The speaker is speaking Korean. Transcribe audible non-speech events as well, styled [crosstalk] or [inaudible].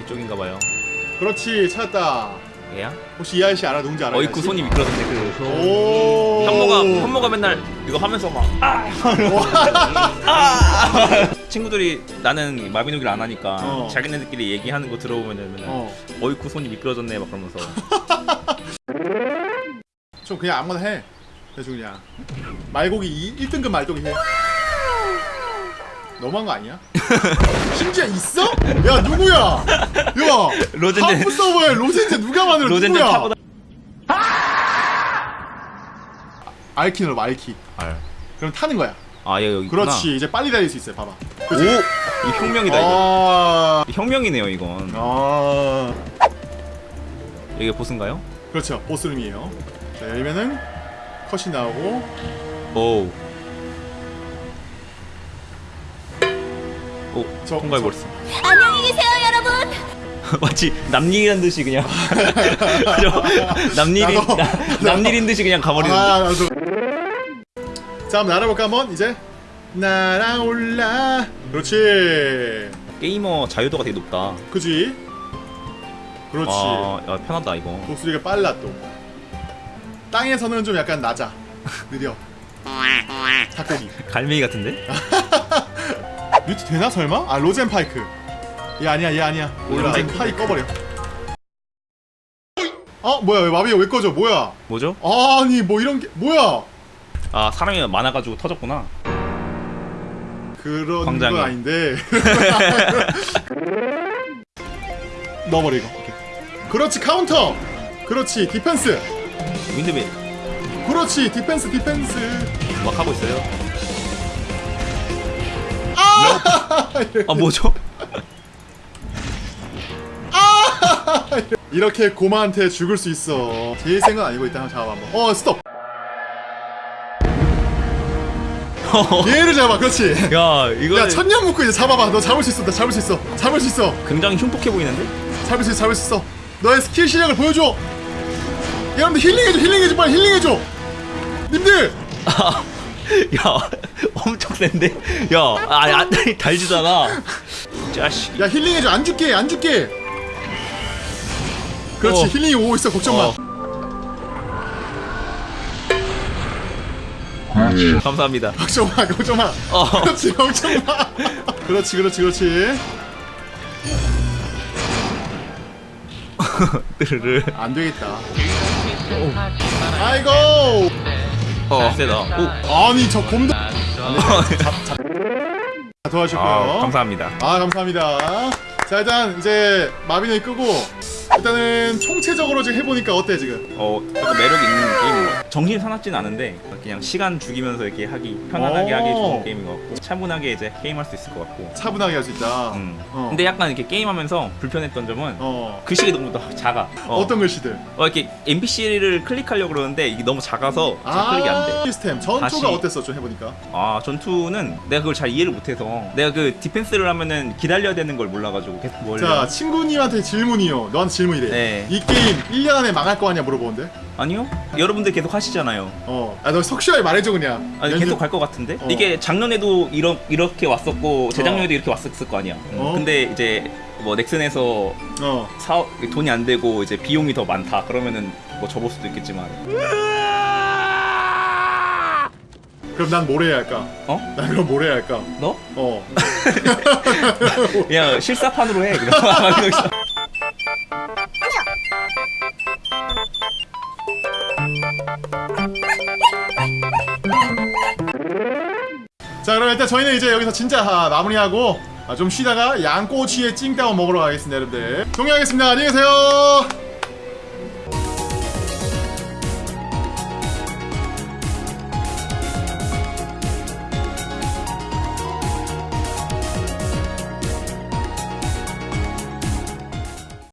이쪽인가봐요 그렇지 찾았다 얘야? 혹시 이 아저씨 알아? 누군지 알아? 어이쿠 손이 미끄러졌네 그오 현모가 현모가 맨날 이거 하면서 막 아! [laughs] 아! 친구들이 나는 마비노기를 안 하니까 어. 자기네들끼리 얘기하는 거 들어보면 맨날 어. 어이쿠 손이 미끄러졌네 막 그러면서 [laughs] 좀 그냥 아무거나 해 대충 그냥 말고기 1등급 말고기 해 너무한 거 아니야? 심지어 있어? 야 누구야? 야 로젠제- 하프 서버에 로젠제 누가 만들어 로젠제 누구야? 타보다 알키 눌러 알키 알. 그럼 타는 거야 아얘 여기 있구나. 그렇지 이제 빨리 달릴 수 있어요 봐봐 오! 이 혁명이다 이거 아, 혁명이네요 이건 아 이게 보스인가요? 그렇죠 보스룸이에요 자 열면은 컷이 나오고. 오우. 오 저- 통과해버렸어. 안녕히 계세요, 여러분. [laughs] 마치 남일이란 듯이 그냥. [laughs] 저 남일인 남일인 듯이 그냥 가버리는데. 아 나도. 자 한번 날아볼까 한번? 이제? 날아올라. 그렇지. 게이머 자유도가 되게 높다. 그지? 그렇지. 아 야, 편하다 이거. 목소리가 빨라 또 땅에서는 좀 약간 낮아. 느려. 닭고기. 갈매기 같은데? [laughs] 뮤트 되나 설마? 아 로젠 파이크. 얘 아니야 얘 아니야. 로젠 로젠. 파이 꺼버려. 어 뭐야 왜 마비가 왜 꺼져? 뭐야? 뭐죠? 아니 뭐 이런 게 뭐야? 아 사람이 많아가지고 터졌구나. 그런 광장에. 건 아닌데. [laughs] [laughs] 넣어버려 이거. 오케이. 그렇지 카운터! 그렇지 디펜스 windmill 그렇지 디펜스 디펜스. 막 하고 있어요. 아! 뭐죠? 이렇게 곰한테 죽을 수 있어. 센건 아니고 일단 잡아봐. 한번 어 스톱! [laughs] 얘를 잡아 그렇지. 야 이거 야 천년 묵고 이제 잡아봐. 너 잡을 수 있어 나 잡을 수 있어. 잡을 수 있어. 굉장히 흉폭해 보이는데? 잡을 수 있어 잡을 수 있어. 너의 스킬 실력을 보여줘 여러분들 힐링해줘 힐링해줘 빨리 힐링해줘. 님들! 야 엄청 센데? 야 아니 안 달지잖아. 자식. 야 힐링해줘 안 죽게 안 죽게. 그렇지 어. 힐링이 오고 있어 걱정 마. 어. 감사합니다. 걱정 마 걱정 마. 어. 그렇지 걱정 마. 그렇지 그렇지 그렇지. 뜨르르 안 되겠다 [laughs] 아이고. 어 세다. 오. 아니 저 곰도 도와주셨고요. 아, 감사합니다. 아 감사합니다. 자 일단 이제 마비노이 끄고 일단은 총체적으로 지금 해보니까 어때 지금? 어 약간 매력 있는 같아 정신 사납진 않은데 그냥 시간 죽이면서 이렇게 하기 편안하게 오. 하기 좋은 게임인 것 같고 차분하게 이제 게임할 수 있을 것 같고 차분하게 할 수 있다 음. 어. 근데 약간 이렇게 게임하면서 불편했던 점은 어. 글씨가 너무 더 작아 어. 어. 떤 글씨들 어, 이렇게 NPC를 클릭하려고 그러는데 이게 너무 작아서 잘아 클릭이 안돼 시스템 전투가 다시. 어땠어 좀 해보니까 아 전투는 내가 그걸 잘 이해를 못해서 내가 그 디펜스를 하면은 기다려야 되는 걸 몰라가지고 계속 뭘 자 친구님한테 질문이요 너한테 질문이래 네. 이 게임 1년 안에 망할 거 아니야 물어보는데 아니요? 여러분들 계속 하시잖아요. 어아너 석슈하게 말해줘 그냥. 아니 연- 계속 갈 것 같은데? 어. 이게 작년에도 이러, 이렇게 왔었고 재작년에도 어. 이렇게 왔었을 거 아니야. 음, 어. 근데 이제 뭐 넥슨에서 어. 사 돈이 안 되고 이제 비용이 더 많다. 그러면은 뭐 접을 수도 있겠지만. 그럼 난 뭘 해야 할까? 어? 난 그럼 뭘 해야 할까? 너? 어. [laughs] 그냥 실사판으로 해 그럼 [laughs] 자 그럼 일단 저희는 이제 여기서 진짜 아, 마무리하고 아, 좀 쉬다가 양꼬치에 찡따오 먹으러 가겠습니다 여러분들. 종료하겠습니다. 안녕히 계세요